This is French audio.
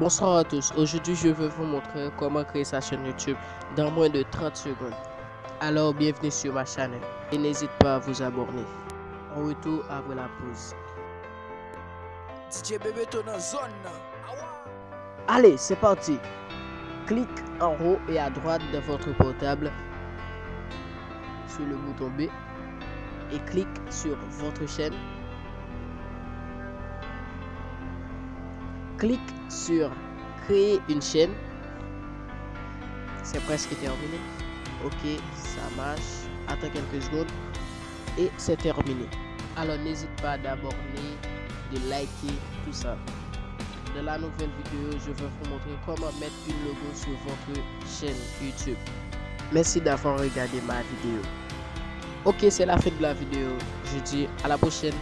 Bonsoir à tous, aujourd'hui je vais vous montrer comment créer sa chaîne YouTube dans moins de 30 secondes. Alors bienvenue sur ma chaîne et n'hésite pas à vous abonner. On retourne après la pause. Allez, c'est parti. Clique en haut et à droite de votre portable sur le bouton B et clique sur votre chaîne. Clique sur créer une chaîne. C'est presque terminé. Ok, ça marche. Attends quelques secondes et c'est terminé. Alors n'hésite pas d'abonner, de liker, tout ça. Dans la nouvelle vidéo, je vais vous montrer comment mettre une logo sur votre chaîne YouTube. Merci d'avoir regardé ma vidéo. Ok, c'est la fin de la vidéo. Je dis à la prochaine.